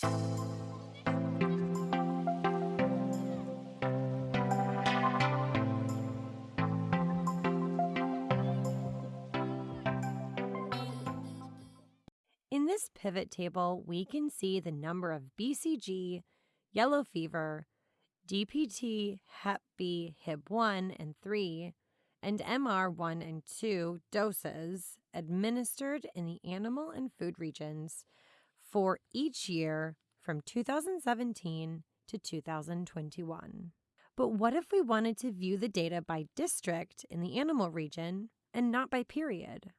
In this pivot table, we can see the number of BCG, yellow fever, DPT, Hep B, Hib 1 and 3, and MR 1 and 2 doses administered in the animal and food regions for each year from 2017 to 2021. But what if we wanted to view the data by district in the animal region and not by period?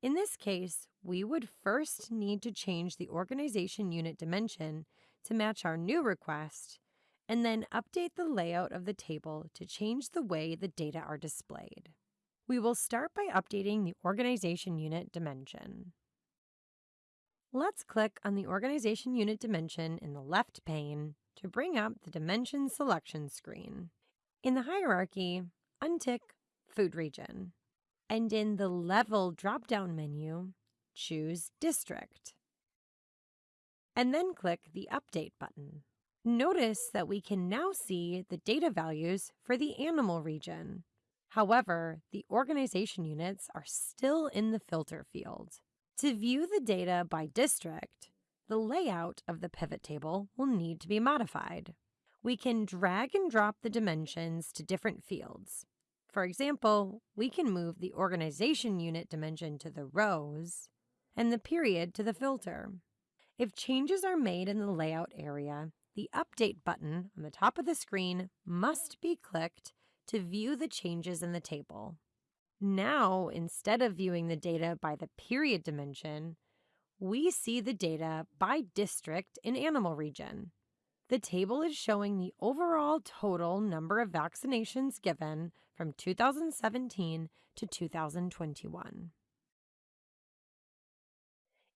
In this case, we would first need to change the organization unit dimension to match our new request and then update the layout of the table to change the way the data are displayed. We will start by updating the organization unit dimension. Let's click on the organization unit dimension in the left pane to bring up the dimension selection screen. In the hierarchy, untick Food Region. And in the Level drop-down menu, choose District. And then click the Update button. Notice that we can now see the data values for the animal region. However, the organization units are still in the filter field. To view the data by district, the layout of the pivot table will need to be modified. We can drag and drop the dimensions to different fields. For example, we can move the organization unit dimension to the rows and the period to the filter. If changes are made in the layout area, the Update button on the top of the screen must be clicked to view the changes in the table. Now, instead of viewing the data by the period dimension, we see the data by district in animal region. The table is showing the overall total number of vaccinations given from 2017 to 2021.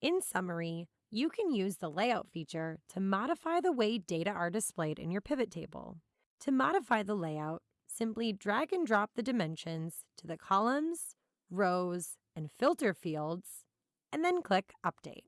In summary, you can use the layout feature to modify the way data are displayed in your pivot table. To modify the layout, simply drag and drop the dimensions to the columns, rows, and filter fields, and then click Update.